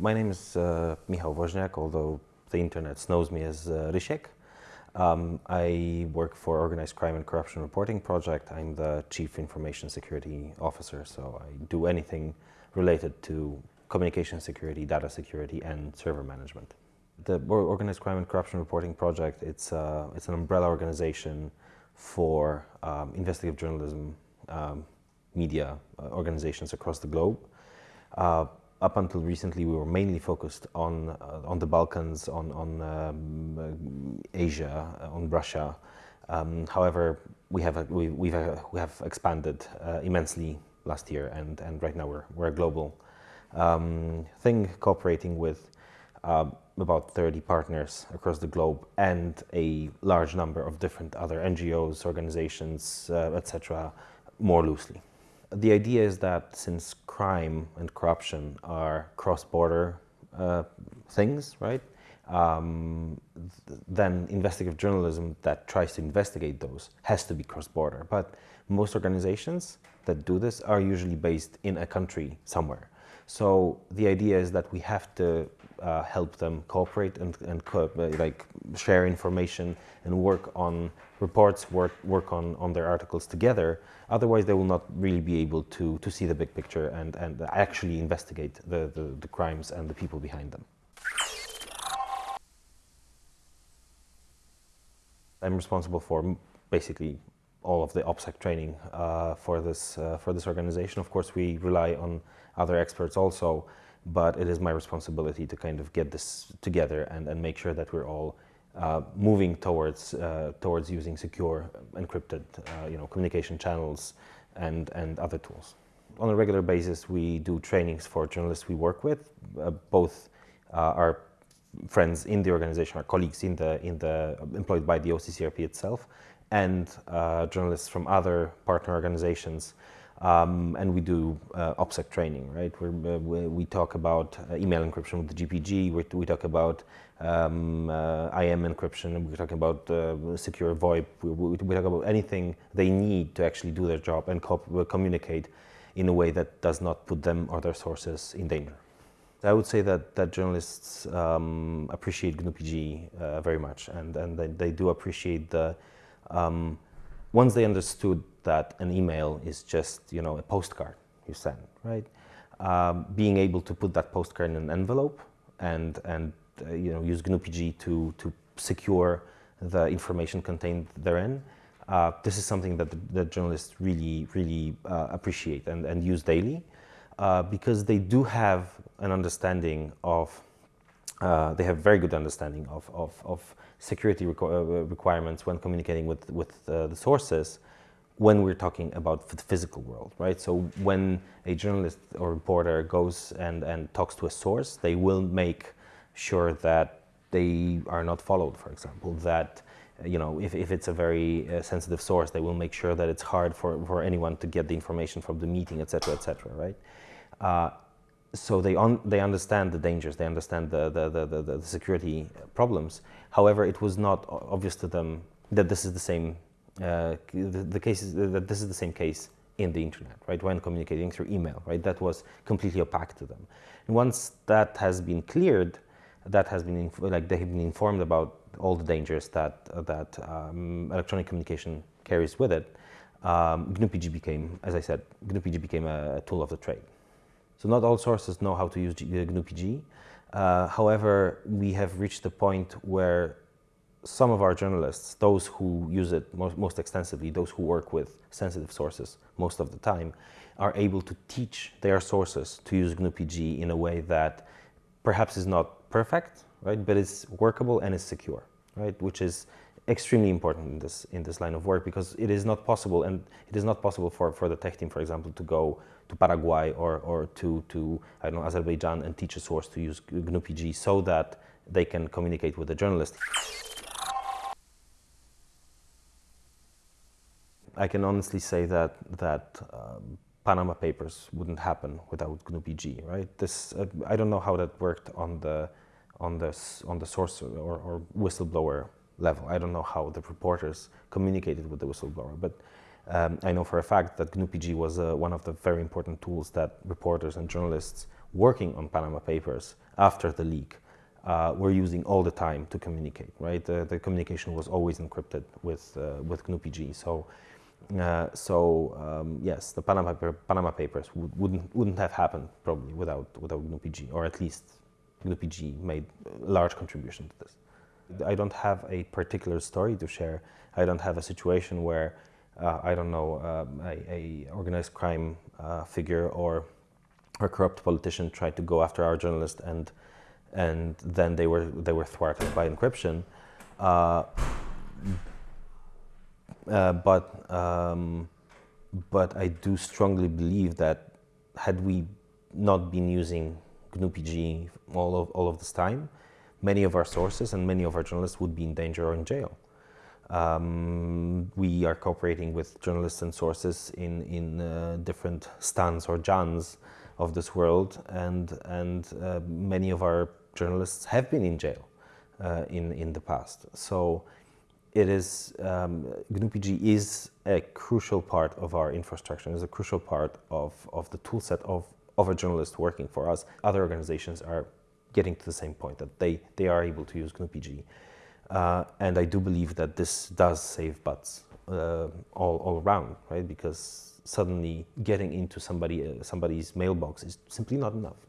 My name is uh, Michał Woźniak, although the internet knows me as uh, Rysiek. Um, I work for Organized Crime and Corruption Reporting Project. I'm the Chief Information Security Officer, so I do anything related to communication security, data security, and server management. The Organized Crime and Corruption Reporting Project, it's, uh, it's an umbrella organization for um, investigative journalism um, media uh, organizations across the globe. Uh, up until recently, we were mainly focused on uh, on the Balkans, on on um, Asia, on Russia. Um, however, we have we we've, we have expanded immensely last year, and and right now we're we're a global um, thing, cooperating with uh, about 30 partners across the globe and a large number of different other NGOs, organizations, uh, etc., more loosely. The idea is that since crime and corruption are cross-border uh, things, right? Um, th then investigative journalism that tries to investigate those has to be cross-border. But most organizations that do this are usually based in a country somewhere. So the idea is that we have to uh, help them cooperate and, and co like share information and work on reports, work, work on, on their articles together. Otherwise, they will not really be able to, to see the big picture and, and actually investigate the, the, the crimes and the people behind them. I'm responsible for basically all of the OPSEC training uh, for this uh, for this organization. Of course, we rely on other experts also, but it is my responsibility to kind of get this together and, and make sure that we're all uh, moving towards uh, towards using secure encrypted uh, you know communication channels and and other tools. On a regular basis, we do trainings for journalists we work with, uh, both our friends in the organization, our colleagues in the in the employed by the OCCRP itself, and uh, journalists from other partner organizations. Um, and we do uh, OPSEC training, right? Uh, we, talk about uh, email encryption with the GPG, we, we talk about um, uh, IM encryption, we talk about uh, secure VoIP, we, we, talk about anything they need to actually do their job and co communicate in a way that does not put them or their sources in danger. I would say that, that journalists um, appreciate GNU-PG very much, and, and they, they do appreciate the um, once they understood that an email is just, you know, a postcard you send, right? Um, being able to put that postcard in an envelope and, and uh, you know, use GNU-PG to, to secure the information contained therein, uh, this is something that the, the journalists really, really uh, appreciate and, and use daily uh, because they do have an understanding of, uh, they have very good understanding of, of, of security requ uh, requirements when communicating with, with uh, the sources when we're talking about the physical world, right? So when a journalist or reporter goes and, and talks to a source, they will make sure that they are not followed, for example, that you know, if, if it's a very uh, sensitive source, they will make sure that it's hard for, for anyone to get the information from the meeting, etc., etc., right? So they, un they understand the dangers, they understand the, the, the, the, security problems. However, it was not obvious to them that this is the same, uh, the, the case is, that this is the same case in the internet, right, when communicating through email, right, that was completely opaque to them. And once that has been cleared, that has been, like, they have been informed about all the dangers that, uh, that um, electronic communication carries with it, um, GNU-PG became, as I said, GNU-PG became a tool of the trade. So not all sources know how to use GNU-PG. Uh, however, we have reached the point where some of our journalists, those who use it most, most, extensively, those who work with sensitive sources most of the time, are able to teach their sources to use GNU-PG in a way that perhaps is not perfect, right, but is workable and is secure, right, which is extremely important in this in this line of work because it is not possible and it is not possible for for the tech team for example to go to Paraguay or or to to I don't know Azerbaijan and teach a source to use GNU-PG so that they can communicate with the journalist. I can honestly say that that um, Panama Papers wouldn't happen without GNU-PG, right? This uh, I don't know how that worked on the on the on the source or, or whistleblower level. I don't know how the reporters communicated with the whistleblower, but um, I know for a fact that GNU-PG was uh, one of the very important tools that reporters and journalists working on Panama Papers after the leak uh, were using all the time to communicate, right? The, communication was always encrypted with, uh, with GNU-PG. So, uh, so um, yes, the Panama, Panama Papers would, wouldn't, wouldn't have happened probably without, without GNU-PG, or at least GNU-PG made a large contribution to this. I don't have a particular story to share. I don't have a situation where, uh, I don't know, um, a, a, organized crime uh, figure or a corrupt politician tried to go after our journalist and and then they were they were thwarted by encryption. Uh, uh, but um, but I do strongly believe that had we not been using GNU-PG all of all of this time, many of our sources and many of our journalists would be in danger or in jail. Um, we are cooperating with journalists and sources in in uh, different stans or jans of this world, and and uh, many of our journalists have been in jail uh, in in the past. So it is um, GNU-PG is a crucial part of our infrastructure. Is a crucial part of of the toolset of of a journalist working for us. Other organizations are getting to the same point that they they are able to use GNU-PG. Uh, and I do believe that this does save butts uh, all, all around, right? Because suddenly getting into somebody uh, somebody's mailbox is simply not enough.